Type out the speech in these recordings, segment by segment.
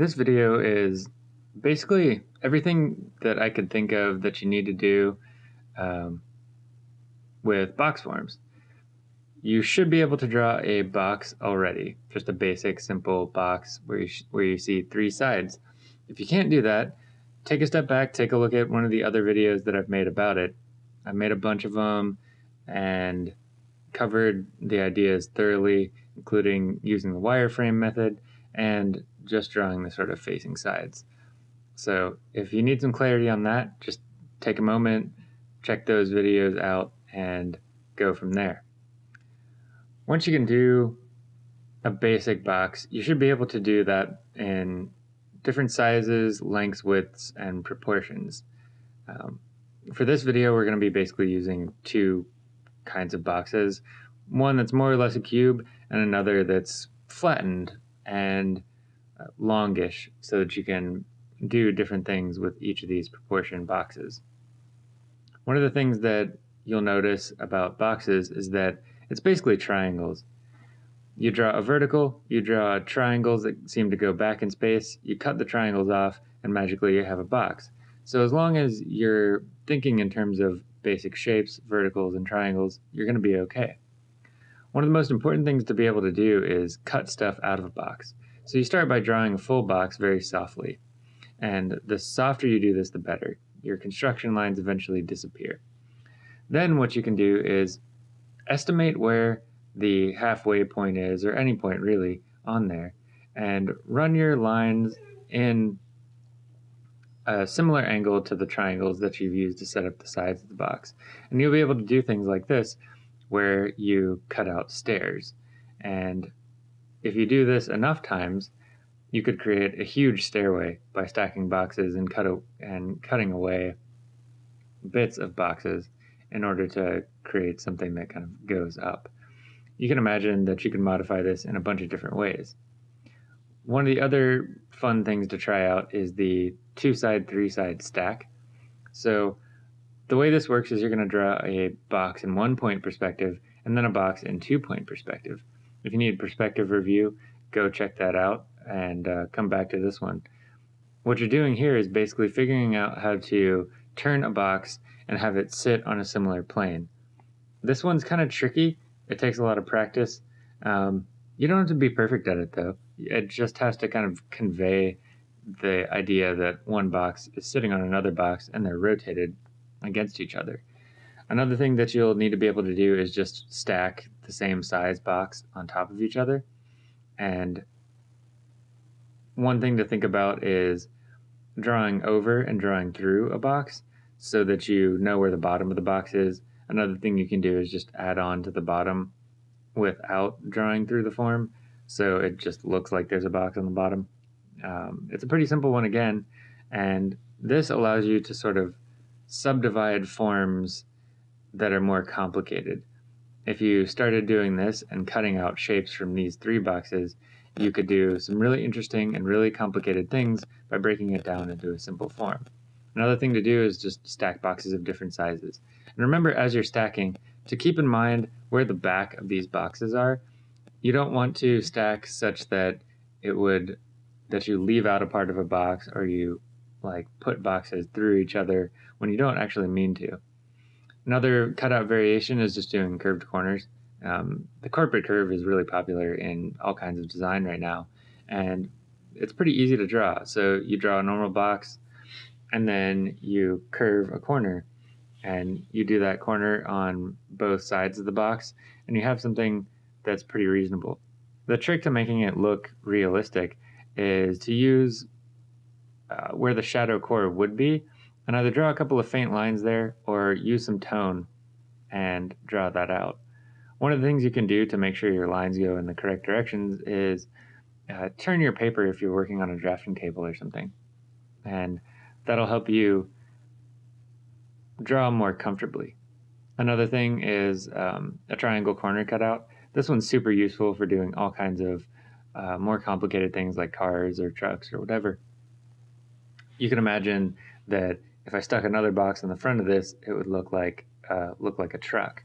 This video is basically everything that I could think of that you need to do um, with box forms. You should be able to draw a box already, just a basic simple box where you, where you see three sides. If you can't do that, take a step back, take a look at one of the other videos that I've made about it. I made a bunch of them and covered the ideas thoroughly, including using the wireframe method and just drawing the sort of facing sides. So if you need some clarity on that, just take a moment, check those videos out, and go from there. Once you can do a basic box, you should be able to do that in different sizes, lengths, widths, and proportions. Um, for this video, we're going to be basically using two kinds of boxes. One that's more or less a cube, and another that's flattened and longish so that you can do different things with each of these proportion boxes. One of the things that you'll notice about boxes is that it's basically triangles. You draw a vertical, you draw triangles that seem to go back in space, you cut the triangles off, and magically you have a box. So as long as you're thinking in terms of basic shapes, verticals, and triangles, you're going to be okay. One of the most important things to be able to do is cut stuff out of a box. So you start by drawing a full box very softly. And the softer you do this, the better. Your construction lines eventually disappear. Then what you can do is estimate where the halfway point is, or any point really, on there, and run your lines in a similar angle to the triangles that you've used to set up the sides of the box. And you'll be able to do things like this, where you cut out stairs. And if you do this enough times, you could create a huge stairway by stacking boxes and cut a, and cutting away bits of boxes in order to create something that kind of goes up. You can imagine that you can modify this in a bunch of different ways. One of the other fun things to try out is the two side, three side stack. So the way this works is you're going to draw a box in one point perspective and then a box in two point perspective. If you need perspective review, go check that out and uh, come back to this one. What you're doing here is basically figuring out how to turn a box and have it sit on a similar plane. This one's kind of tricky. It takes a lot of practice. Um, you don't have to be perfect at it though. It just has to kind of convey the idea that one box is sitting on another box and they're rotated against each other. Another thing that you'll need to be able to do is just stack the same size box on top of each other. And one thing to think about is drawing over and drawing through a box so that you know where the bottom of the box is. Another thing you can do is just add on to the bottom without drawing through the form so it just looks like there's a box on the bottom. Um, it's a pretty simple one again, and this allows you to sort of subdivide forms that are more complicated. If you started doing this and cutting out shapes from these three boxes, you could do some really interesting and really complicated things by breaking it down into a simple form. Another thing to do is just stack boxes of different sizes. And remember as you're stacking to keep in mind where the back of these boxes are. You don't want to stack such that it would that you leave out a part of a box or you like put boxes through each other when you don't actually mean to. Another cutout variation is just doing curved corners. Um, the corporate curve is really popular in all kinds of design right now, and it's pretty easy to draw. So you draw a normal box, and then you curve a corner, and you do that corner on both sides of the box, and you have something that's pretty reasonable. The trick to making it look realistic is to use uh, where the shadow core would be, and either draw a couple of faint lines there or use some tone and draw that out. One of the things you can do to make sure your lines go in the correct directions is uh, turn your paper if you're working on a drafting table or something. And that'll help you draw more comfortably. Another thing is um, a triangle corner cutout. This one's super useful for doing all kinds of uh, more complicated things like cars or trucks or whatever. You can imagine that if I stuck another box in the front of this, it would look like uh, look like a truck.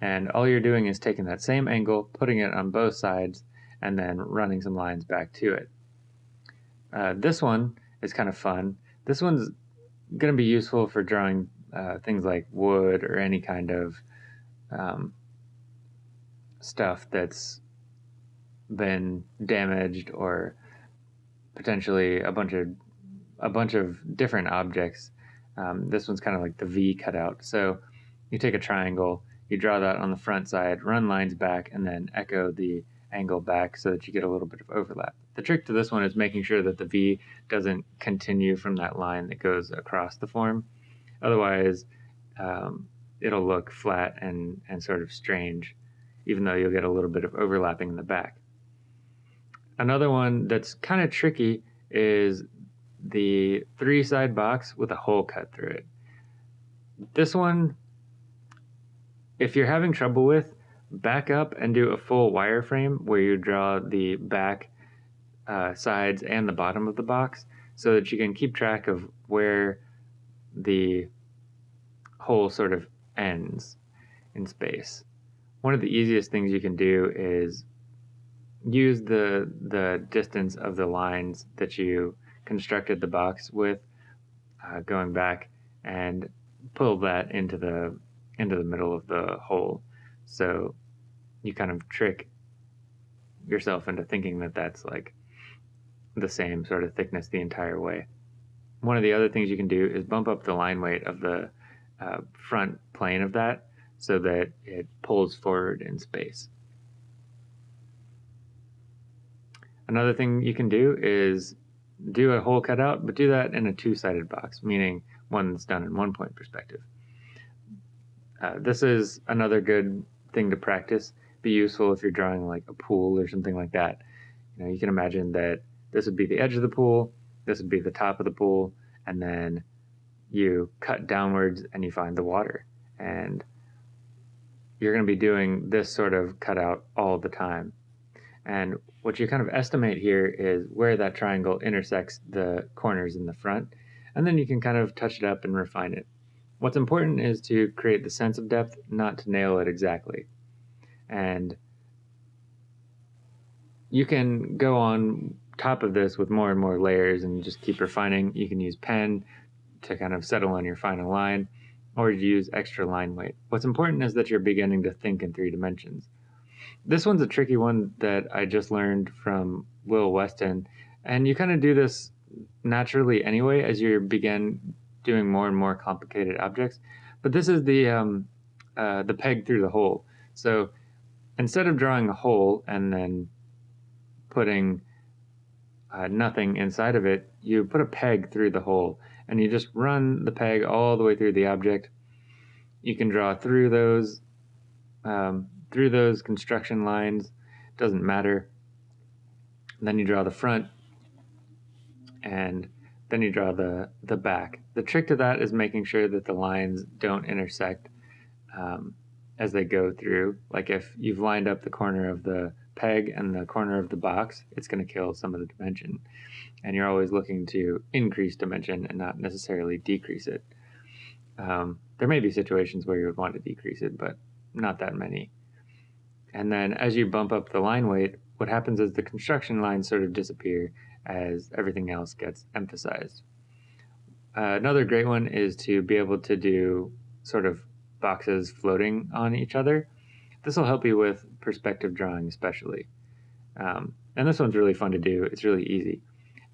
And all you're doing is taking that same angle, putting it on both sides, and then running some lines back to it. Uh, this one is kind of fun. This one's going to be useful for drawing uh, things like wood or any kind of um, stuff that's been damaged or potentially a bunch of a bunch of different objects. Um, this one's kind of like the V cutout. So you take a triangle, you draw that on the front side, run lines back, and then echo the angle back so that you get a little bit of overlap. The trick to this one is making sure that the V doesn't continue from that line that goes across the form. Otherwise, um, it'll look flat and, and sort of strange, even though you'll get a little bit of overlapping in the back. Another one that's kind of tricky is the three side box with a hole cut through it. This one, if you're having trouble with, back up and do a full wireframe where you draw the back uh, sides and the bottom of the box so that you can keep track of where the hole sort of ends in space. One of the easiest things you can do is use the the distance of the lines that you constructed the box with uh, going back and pull that into the into the middle of the hole so you kind of trick yourself into thinking that that's like the same sort of thickness the entire way. One of the other things you can do is bump up the line weight of the uh, front plane of that so that it pulls forward in space. Another thing you can do is do a hole cutout, but do that in a two-sided box, meaning one that's done in one point perspective. Uh, this is another good thing to practice be useful if you're drawing like a pool or something like that. You know, you can imagine that this would be the edge of the pool, this would be the top of the pool, and then you cut downwards and you find the water. And you're going to be doing this sort of cutout all the time. And what you kind of estimate here is where that triangle intersects the corners in the front, and then you can kind of touch it up and refine it. What's important is to create the sense of depth, not to nail it exactly and you can go on top of this with more and more layers and just keep refining. You can use pen to kind of settle on your final line or use extra line weight. What's important is that you're beginning to think in three dimensions. This one's a tricky one that I just learned from Will Weston, and you kind of do this naturally anyway as you begin doing more and more complicated objects. But this is the um, uh, the peg through the hole. So instead of drawing a hole and then putting uh, nothing inside of it, you put a peg through the hole and you just run the peg all the way through the object. You can draw through those um, through those construction lines. Doesn't matter. then you draw the front, and then you draw the the back. The trick to that is making sure that the lines don't intersect. Um, as they go through. Like if you've lined up the corner of the peg and the corner of the box, it's going to kill some of the dimension. And you're always looking to increase dimension and not necessarily decrease it. Um, there may be situations where you would want to decrease it, but not that many. And then as you bump up the line weight, what happens is the construction lines sort of disappear as everything else gets emphasized. Uh, another great one is to be able to do sort of boxes floating on each other. This will help you with perspective drawing, especially. Um, and this one's really fun to do. It's really easy.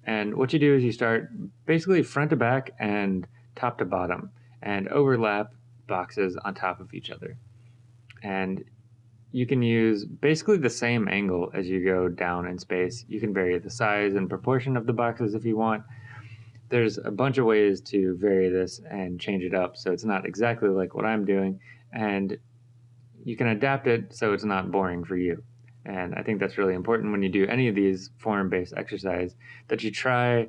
And what you do is you start basically front to back and top to bottom and overlap boxes on top of each other. And you can use basically the same angle as you go down in space. You can vary the size and proportion of the boxes if you want there's a bunch of ways to vary this and change it up so it's not exactly like what I'm doing and you can adapt it so it's not boring for you. And I think that's really important when you do any of these form-based exercise that you try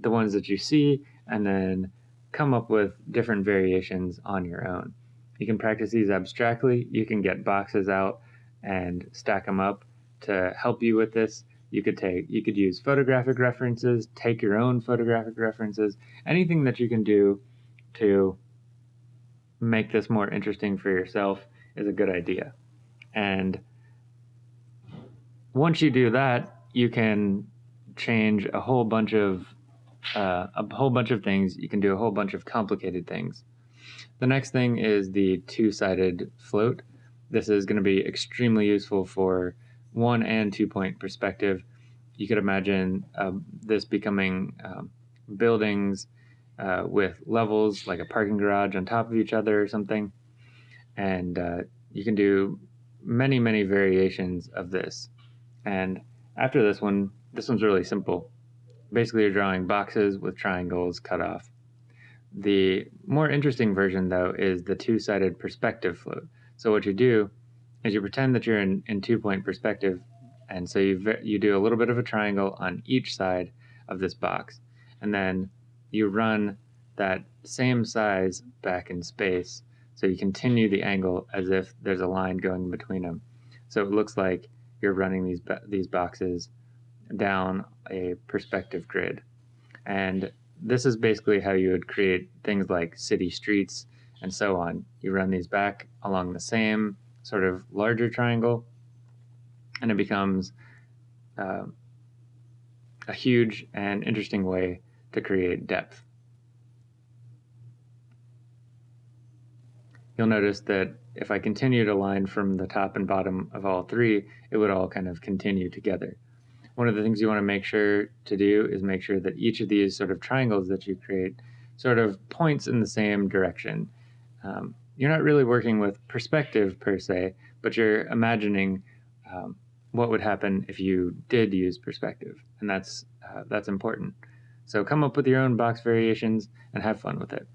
the ones that you see and then come up with different variations on your own. You can practice these abstractly. You can get boxes out and stack them up to help you with this you could take you could use photographic references take your own photographic references anything that you can do to make this more interesting for yourself is a good idea and once you do that you can change a whole bunch of uh, a whole bunch of things. You can do a whole bunch of complicated things. The next thing is the two-sided float. This is going to be extremely useful for one and two point perspective. You could imagine uh, this becoming um, buildings uh, with levels like a parking garage on top of each other or something. And uh, you can do many, many variations of this. And after this one, this one's really simple. Basically, you're drawing boxes with triangles cut off. The more interesting version, though, is the two-sided perspective float. So what you do is you pretend that you're in, in two-point perspective, and so you, you do a little bit of a triangle on each side of this box. And then you run that same size back in space. So you continue the angle as if there's a line going between them. So it looks like you're running these, these boxes down a perspective grid. And this is basically how you would create things like city streets and so on. You run these back along the same sort of larger triangle, and it becomes uh, a huge and interesting way to create depth. You'll notice that if I continued a line from the top and bottom of all three, it would all kind of continue together. One of the things you want to make sure to do is make sure that each of these sort of triangles that you create sort of points in the same direction. Um, you're not really working with perspective per se, but you're imagining um, what would happen if you did use perspective, and that's uh, that's important. So come up with your own box variations and have fun with it.